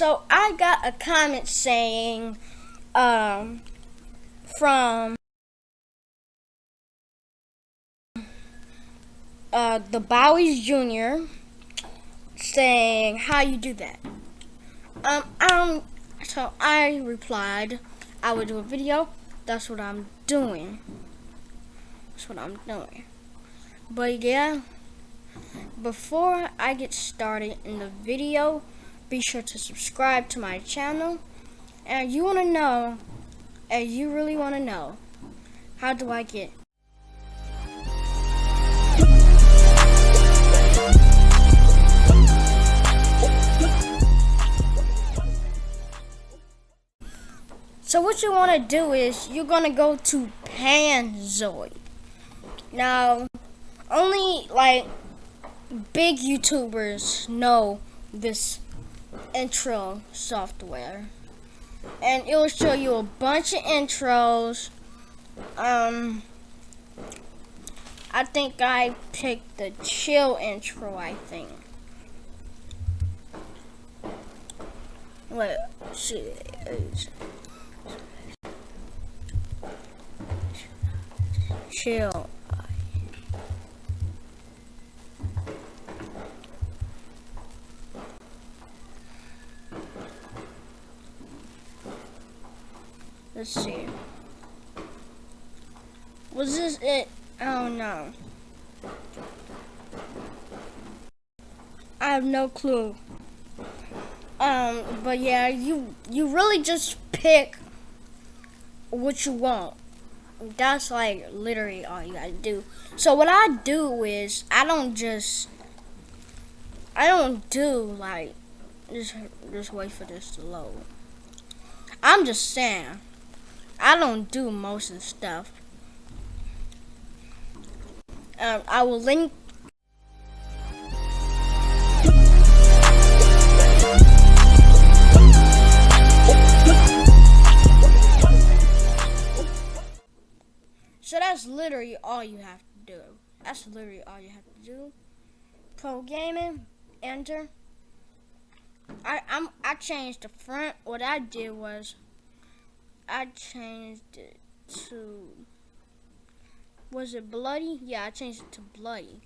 a comment saying um, from uh, the Bowies Jr. saying how you do that. Um, um, so I replied, I would do a video. That's what I'm doing. That's what I'm doing. But yeah, before I get started in the video, be sure to subscribe to my channel. And you want to know, and you really want to know, how do I get So what you want to do is you're going to go to Panzoid. Now, only like big YouTubers know this intro software. And it will show you a bunch of intros. Um, I think I picked the chill intro, I think. Let's see. chill. Let's see. Was this it? Oh no. I have no clue. Um, but yeah, you you really just pick what you want that's like literally all you gotta do. So what I do is I don't just I don't do like just just wait for this to load. I'm just saying I don't do most of the stuff. Um, I will link So that's literally all you have to do. That's literally all you have to do. Pro gaming, enter. I I'm I changed the front. What I did was I changed it to was it bloody? Yeah, I changed it to bloody.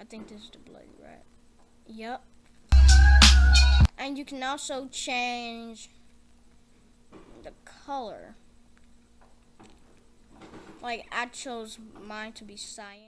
I think this is the bloody, right? Yep. And you can also change the color. Like, I chose mine to be cyan.